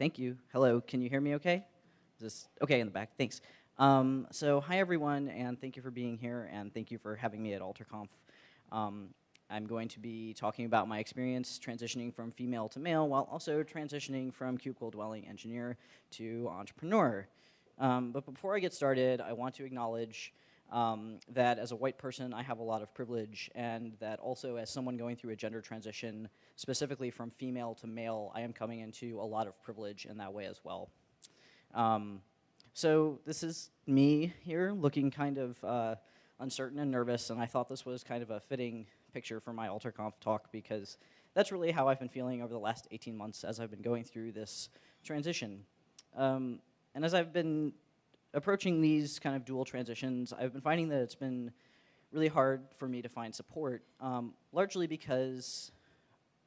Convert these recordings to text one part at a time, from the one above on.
Thank you. Hello, can you hear me okay? Is this okay in the back? Thanks. Um, so hi everyone, and thank you for being here, and thank you for having me at AlterConf. Um, I'm going to be talking about my experience transitioning from female to male, while also transitioning from cubicle dwelling engineer to entrepreneur. Um, but before I get started, I want to acknowledge um, that as a white person, I have a lot of privilege, and that also as someone going through a gender transition, specifically from female to male, I am coming into a lot of privilege in that way as well. Um, so this is me here, looking kind of uh, uncertain and nervous, and I thought this was kind of a fitting picture for my AlterConf talk because that's really how I've been feeling over the last 18 months as I've been going through this transition. Um, and as I've been approaching these kind of dual transitions, I've been finding that it's been really hard for me to find support, um, largely because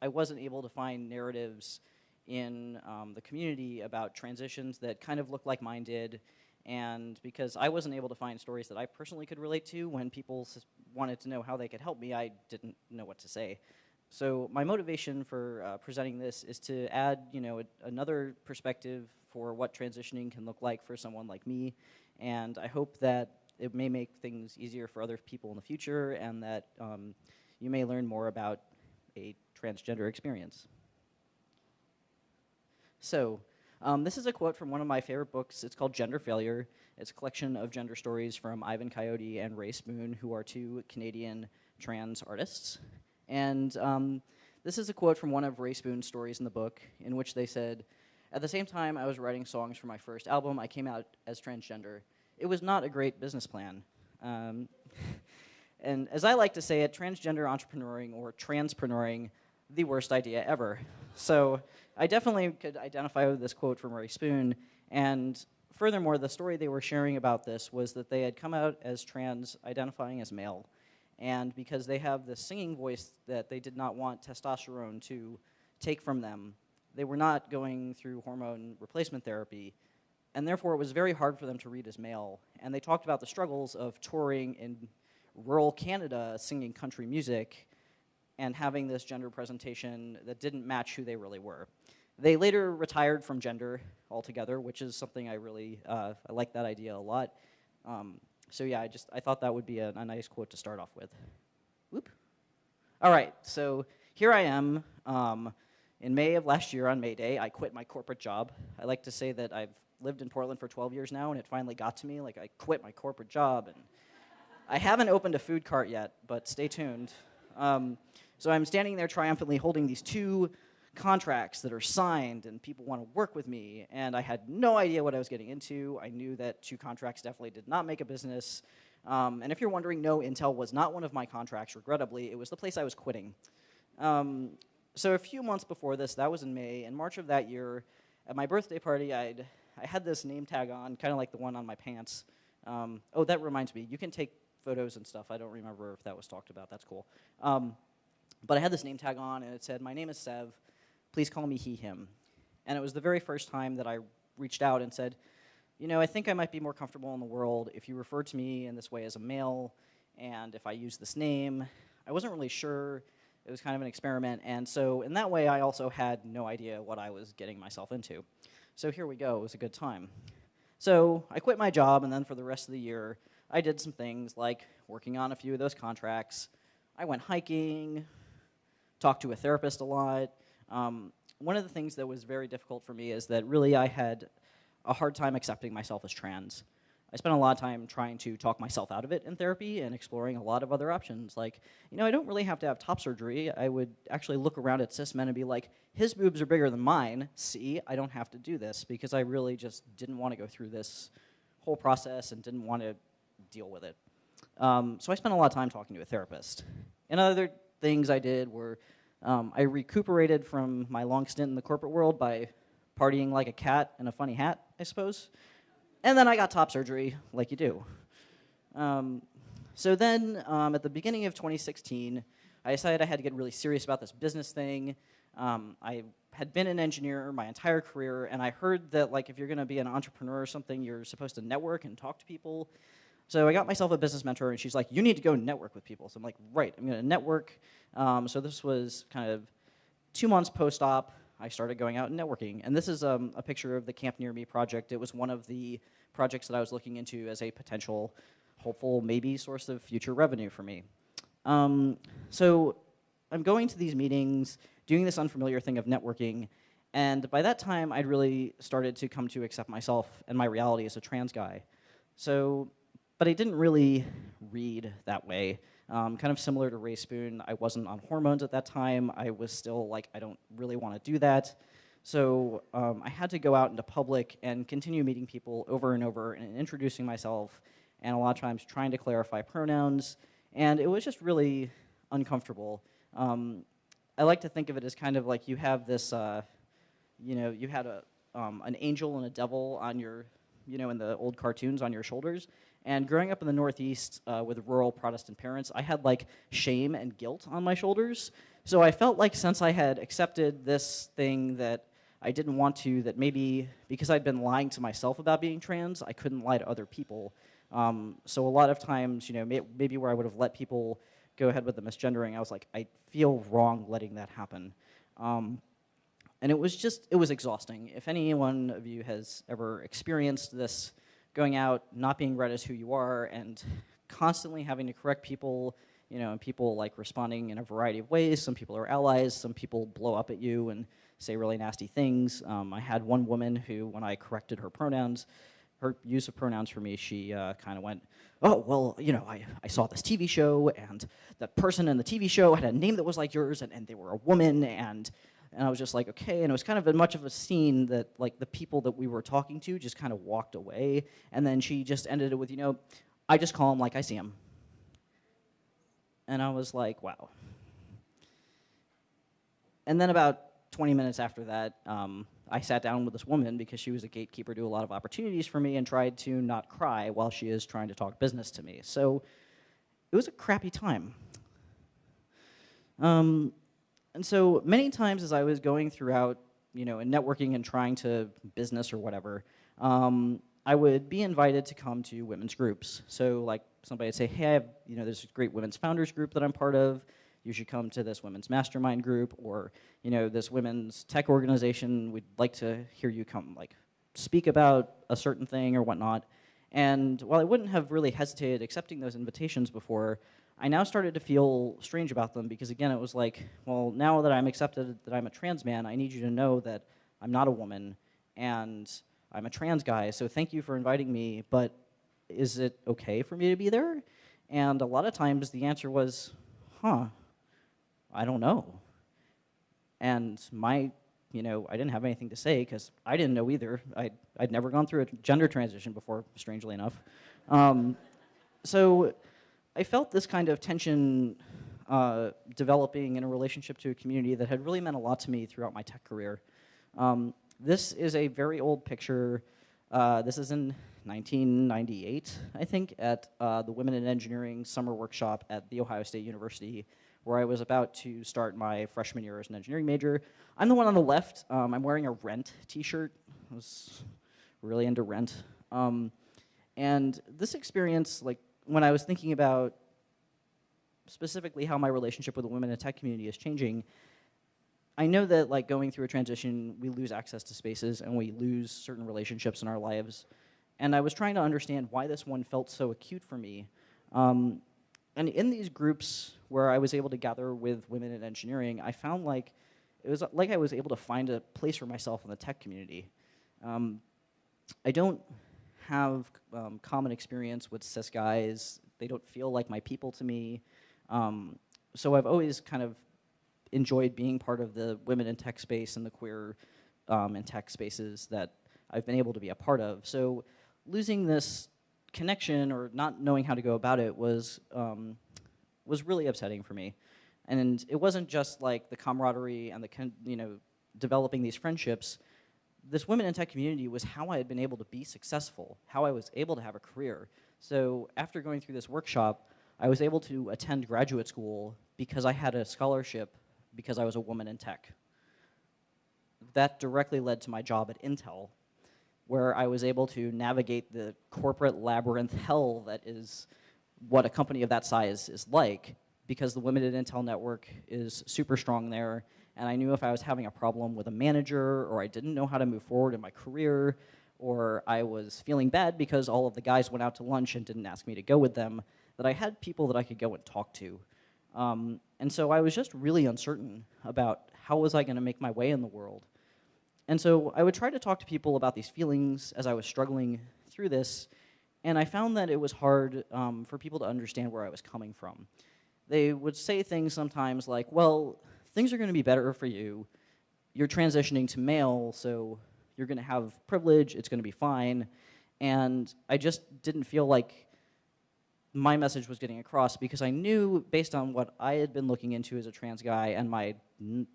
I wasn't able to find narratives in um, the community about transitions that kind of looked like mine did, and because I wasn't able to find stories that I personally could relate to when people wanted to know how they could help me, I didn't know what to say. So my motivation for uh, presenting this is to add, you know, a, another perspective for what transitioning can look like for someone like me. And I hope that it may make things easier for other people in the future and that um, you may learn more about a transgender experience. So, um, this is a quote from one of my favorite books. It's called Gender Failure. It's a collection of gender stories from Ivan Coyote and Rae Spoon, who are two Canadian trans artists. And um, this is a quote from one of Rae Spoon's stories in the book, in which they said, at the same time I was writing songs for my first album, I came out as transgender. It was not a great business plan. Um, and as I like to say it, transgender entrepreneuring or transpreneuring, the worst idea ever. So I definitely could identify with this quote from Rae Spoon. And furthermore, the story they were sharing about this was that they had come out as trans, identifying as male. And because they have this singing voice that they did not want testosterone to take from them, they were not going through hormone replacement therapy, and therefore it was very hard for them to read as male. And they talked about the struggles of touring in rural Canada singing country music and having this gender presentation that didn't match who they really were. They later retired from gender altogether, which is something I really, uh, I like that idea a lot. Um, so yeah, I just, I thought that would be a, a nice quote to start off with. Whoop. All right, so here I am. Um, in May of last year on May Day, I quit my corporate job. I like to say that I've lived in Portland for 12 years now, and it finally got to me. Like, I quit my corporate job. and I haven't opened a food cart yet, but stay tuned. Um, so I'm standing there triumphantly holding these two contracts that are signed, and people want to work with me, and I had no idea what I was getting into. I knew that two contracts definitely did not make a business. Um, and if you're wondering, no, Intel was not one of my contracts, regrettably. It was the place I was quitting. Um, so a few months before this, that was in May, in March of that year, at my birthday party, I'd, I had this name tag on, kind of like the one on my pants. Um, oh, that reminds me, you can take photos and stuff. I don't remember if that was talked about. That's cool. Um, but I had this name tag on, and it said, my name is Sev. Please call me he, him. And it was the very first time that I reached out and said, you know, I think I might be more comfortable in the world if you refer to me in this way as a male, and if I use this name. I wasn't really sure it was kind of an experiment, and so in that way I also had no idea what I was getting myself into. So here we go, it was a good time. So I quit my job, and then for the rest of the year, I did some things like working on a few of those contracts. I went hiking, talked to a therapist a lot. Um, one of the things that was very difficult for me is that really I had a hard time accepting myself as trans. I spent a lot of time trying to talk myself out of it in therapy and exploring a lot of other options. Like, you know, I don't really have to have top surgery. I would actually look around at cis men and be like, his boobs are bigger than mine. See, I don't have to do this because I really just didn't want to go through this whole process and didn't want to deal with it. Um, so I spent a lot of time talking to a therapist. And other things I did were um, I recuperated from my long stint in the corporate world by partying like a cat in a funny hat, I suppose. And then I got top surgery, like you do. Um, so then, um, at the beginning of 2016, I decided I had to get really serious about this business thing. Um, I had been an engineer my entire career, and I heard that like if you're going to be an entrepreneur or something, you're supposed to network and talk to people. So I got myself a business mentor, and she's like, you need to go network with people. So I'm like, right, I'm going to network. Um, so this was kind of two months post-op. I started going out and networking. And this is um, a picture of the Camp Near Me project. It was one of the projects that I was looking into as a potential, hopeful, maybe source of future revenue for me. Um, so I'm going to these meetings, doing this unfamiliar thing of networking, and by that time, I'd really started to come to accept myself and my reality as a trans guy. So, but I didn't really read that way. Um, kind of similar to Rae Spoon, I wasn't on hormones at that time. I was still like, I don't really want to do that. So um, I had to go out into public and continue meeting people over and over and introducing myself, and a lot of times trying to clarify pronouns. And it was just really uncomfortable. Um, I like to think of it as kind of like you have this, uh, you know, you had a, um, an angel and a devil on your, you know, in the old cartoons on your shoulders. And growing up in the Northeast uh, with rural Protestant parents, I had like shame and guilt on my shoulders. So I felt like since I had accepted this thing that I didn't want to, that maybe because I'd been lying to myself about being trans, I couldn't lie to other people. Um, so a lot of times, you know, may maybe where I would have let people go ahead with the misgendering, I was like, I feel wrong letting that happen. Um, and it was just, it was exhausting. If any one of you has ever experienced this, going out, not being read as who you are, and constantly having to correct people, you know, and people like responding in a variety of ways. Some people are allies, some people blow up at you and say really nasty things. Um, I had one woman who, when I corrected her pronouns, her use of pronouns for me, she uh, kind of went, oh, well, you know, I, I saw this TV show, and that person in the TV show had a name that was like yours, and, and they were a woman, and, and I was just like, okay, and it was kind of a, much of a scene that, like, the people that we were talking to just kind of walked away, and then she just ended it with, you know, I just call him like I see him. And I was like, wow. And then about 20 minutes after that, um, I sat down with this woman because she was a gatekeeper to a lot of opportunities for me and tried to not cry while she is trying to talk business to me. So it was a crappy time. Um, and so many times as I was going throughout, you know, and networking and trying to business or whatever, um, I would be invited to come to women's groups. So like somebody would say, hey, I have, you know, there's a great women's founders group that I'm part of you should come to this women's mastermind group or you know this women's tech organization we'd like to hear you come like speak about a certain thing or whatnot and while i wouldn't have really hesitated accepting those invitations before i now started to feel strange about them because again it was like well now that i'm accepted that i'm a trans man i need you to know that i'm not a woman and i'm a trans guy so thank you for inviting me but is it okay for me to be there and a lot of times the answer was huh I don't know. And my, you know, I didn't have anything to say because I didn't know either. I'd, I'd never gone through a gender transition before, strangely enough. Um, so I felt this kind of tension uh, developing in a relationship to a community that had really meant a lot to me throughout my tech career. Um, this is a very old picture. Uh, this is in 1998, I think, at uh, the Women in Engineering Summer Workshop at The Ohio State University where I was about to start my freshman year as an engineering major. I'm the one on the left. Um, I'm wearing a Rent t-shirt. I was really into Rent. Um, and this experience, like when I was thinking about specifically how my relationship with the women in the tech community is changing, I know that like going through a transition, we lose access to spaces and we lose certain relationships in our lives. And I was trying to understand why this one felt so acute for me. Um, and in these groups where I was able to gather with women in engineering, I found like it was like I was able to find a place for myself in the tech community. Um, I don't have um, common experience with cis guys. They don't feel like my people to me. Um, so I've always kind of enjoyed being part of the women in tech space and the queer um, and tech spaces that I've been able to be a part of. So losing this connection or not knowing how to go about it was, um, was really upsetting for me. And it wasn't just like the camaraderie and the, you know, developing these friendships. This women in tech community was how I had been able to be successful, how I was able to have a career. So after going through this workshop, I was able to attend graduate school because I had a scholarship because I was a woman in tech. That directly led to my job at Intel where I was able to navigate the corporate labyrinth hell that is what a company of that size is like because the Women at Intel network is super strong there and I knew if I was having a problem with a manager or I didn't know how to move forward in my career or I was feeling bad because all of the guys went out to lunch and didn't ask me to go with them, that I had people that I could go and talk to. Um, and so I was just really uncertain about how was I going to make my way in the world. And so I would try to talk to people about these feelings as I was struggling through this, and I found that it was hard um, for people to understand where I was coming from. They would say things sometimes like, well, things are going to be better for you. You're transitioning to male, so you're going to have privilege, it's going to be fine. And I just didn't feel like my message was getting across because I knew, based on what I had been looking into as a trans guy and my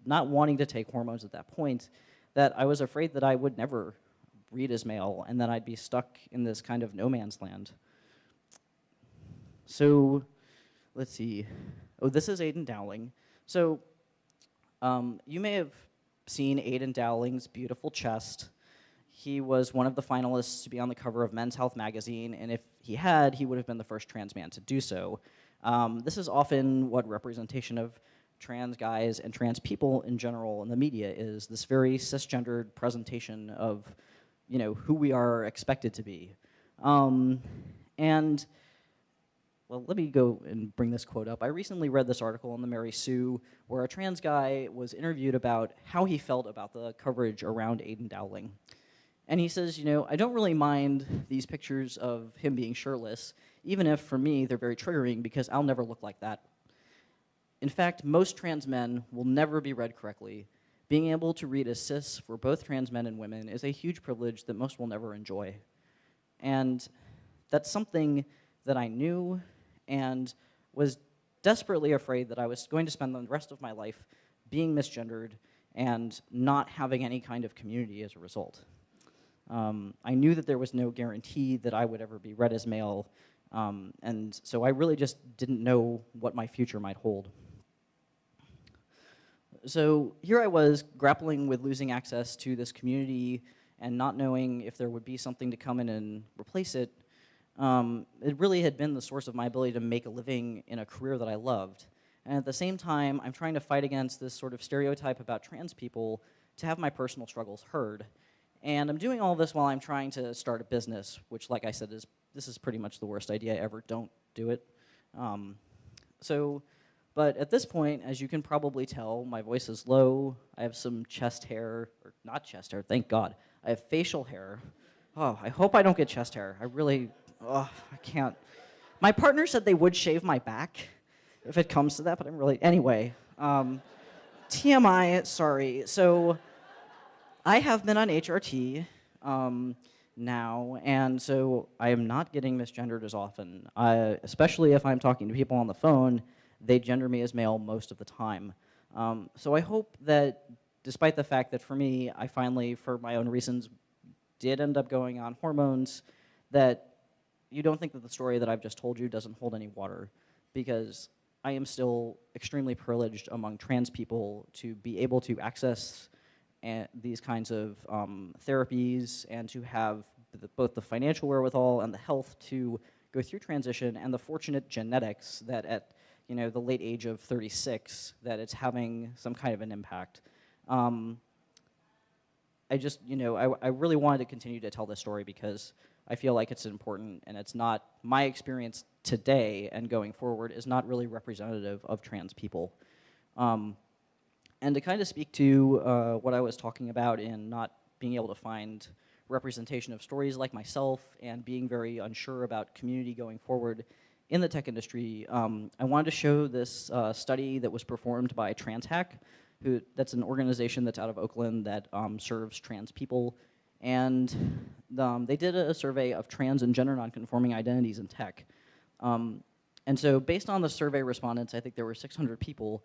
not wanting to take hormones at that point, that I was afraid that I would never read as male and that I'd be stuck in this kind of no man's land. So let's see. Oh, this is Aydian Dowling. So um, you may have seen Aydian Dowling's beautiful chest. He was one of the finalists to be on the cover of Men's Health magazine, and if he had, he would have been the first trans man to do so. Um, this is often what representation of trans guys and trans people in general in the media is this very cisgendered presentation of you know who we are expected to be um, and well, let me go and bring this quote up. I recently read this article in the Mary Sue where a trans guy was interviewed about how he felt about the coverage around Aydian Dowling. And he says, you know, I don't really mind these pictures of him being shirtless, even if for me they're very triggering because I'll never look like that. In fact, most trans men will never be read correctly. Being able to read as cis for both trans men and women is a huge privilege that most will never enjoy. And that's something that I knew and was desperately afraid that I was going to spend the rest of my life being misgendered and not having any kind of community as a result. Um, I knew that there was no guarantee that I would ever be read as male, um, and so I really just didn't know what my future might hold. So here I was grappling with losing access to this community and not knowing if there would be something to come in and replace it, um, it really had been the source of my ability to make a living in a career that I loved. And at the same time, I'm trying to fight against this sort of stereotype about trans people to have my personal struggles heard. And I'm doing all this while I'm trying to start a business, which, like I said, is this is pretty much the worst idea ever. Don't do it. Um, so, but at this point, as you can probably tell, my voice is low. I have some chest hair, or not chest hair, thank God. I have facial hair. Oh, I hope I don't get chest hair. I really oh, I can't. My partner said they would shave my back if it comes to that, but I'm really, anyway. Um, TMI, sorry. So I have been on HRT um, now, and so I am not getting misgendered as often, I, especially if I'm talking to people on the phone, they gender me as male most of the time. Um, so I hope that despite the fact that for me, I finally, for my own reasons, did end up going on hormones, that you don't think that the story that I've just told you doesn't hold any water because I am still extremely privileged among trans people to be able to access these kinds of um, therapies and to have the, both the financial wherewithal and the health to go through transition and the fortunate genetics that at you know the late age of 36 that it's having some kind of an impact. Um, I just, you know, I, I really wanted to continue to tell this story because I feel like it's important and it's not, my experience today and going forward is not really representative of trans people. Um, and to kind of speak to uh, what I was talking about in not being able to find representation of stories like myself and being very unsure about community going forward in the tech industry, um, I wanted to show this uh, study that was performed by TransHack, who that's an organization that's out of Oakland that um, serves trans people and um, they did a, survey of trans and gender nonconforming identities in tech. Um, and so based on the survey respondents, I think there were 600 people.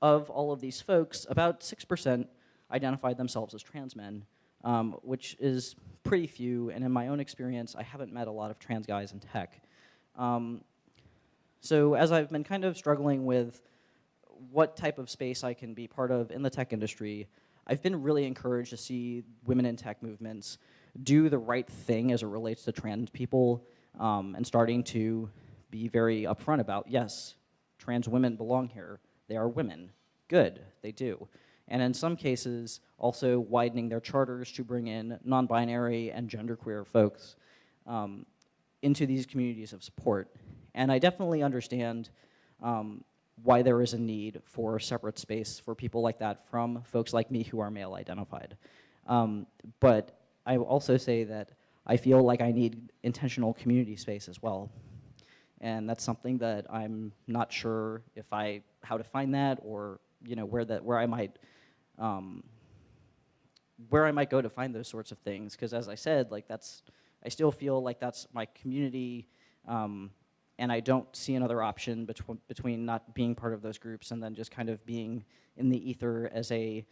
Of all of these folks, about 6% identified themselves as trans men, um, which is pretty few. And in my own experience, I haven't met a lot of trans guys in tech. Um, so as I've been kind of struggling with what type of space I can be part of in the tech industry, I've been really encouraged to see women in tech movements do the right thing as it relates to trans people um, and starting to be very upfront about, yes, trans women belong here. They are women. Good, they do. and in some cases, also widening their charters to bring in non-binary and genderqueer folks um, into these communities of support. And I definitely understand um, why there is a need for separate space for people like that from folks like me who are male identified. Um, but I also say that I feel like I need intentional community space as well. And that's something that I'm not sure if I, how to find that or, you know, where that, where I might, um, where I might go to find those sorts of things. Because as I said, like that's, I still feel like that's my community um, and I don't see another option between, between not being part of those groups and then just kind of being in the ether as a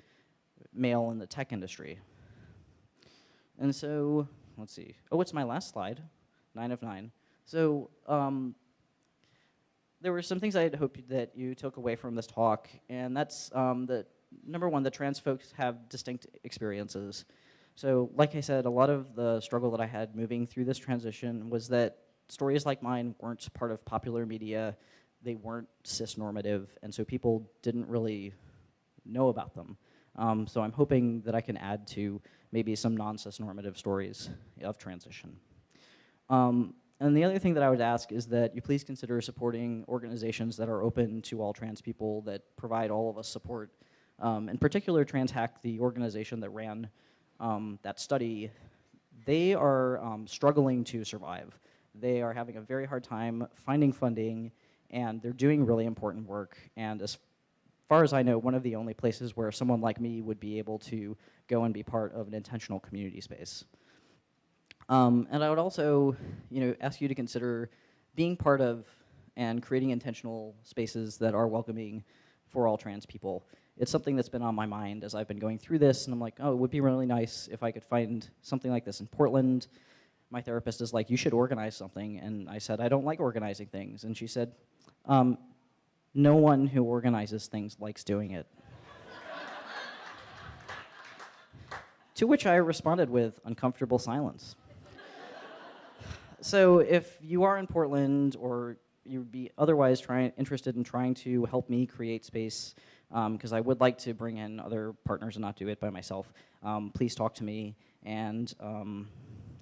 male in the tech industry. And so, let's see. Oh, it's my last slide, nine of nine. So um, there were some things I had hoped that you took away from this talk, and that's um, that number one, the trans folks have distinct experiences. So like I said, a lot of the struggle that I had moving through this transition was that stories like mine weren't part of popular media, they weren't cis-normative, and so people didn't really know about them. Um, so I'm hoping that I can add to maybe some non-cis-normative stories of transition. Um, and the other thing that I would ask is that you please consider supporting organizations that are open to all trans people, that provide all of us support. Um, in particular, TransHack, the organization that ran um, that study, they are um, struggling to survive. They are having a very hard time finding funding, and they're doing really important work. And as far as I know, one of the only places where someone like me would be able to go and be part of an intentional community space. Um, and I would also, you know, ask you to consider being part of and creating intentional spaces that are welcoming for all trans people. It's something that's been on my mind as I've been going through this, and I'm like, oh, it would be really nice if I could find something like this in Portland, my therapist is like, you should organize something. And I said, I don't like organizing things. And she said, um, no one who organizes things likes doing it. to which I responded with uncomfortable silence. so if you are in Portland or you'd be otherwise trying, interested in trying to help me create space, because um, I would like to bring in other partners and not do it by myself, um, please talk to me. And um,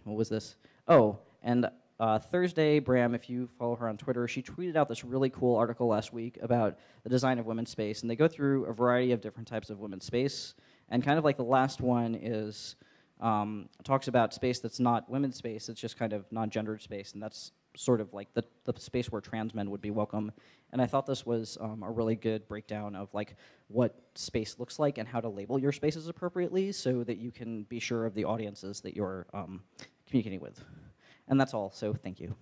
what was this? Oh, and uh, Thursday, Bram, if you follow her on Twitter, she tweeted out this really cool article last week about the design of women's space, and they go through a variety of different types of women's space, and kind of like the last one is um, talks about space that's not women's space, it's just kind of non-gendered space, and that's sort of like the, the space where trans men would be welcome. And I thought this was um, a really good breakdown of like what space looks like and how to label your spaces appropriately so that you can be sure of the audiences that you're um, communicating with. And that's all, so thank you.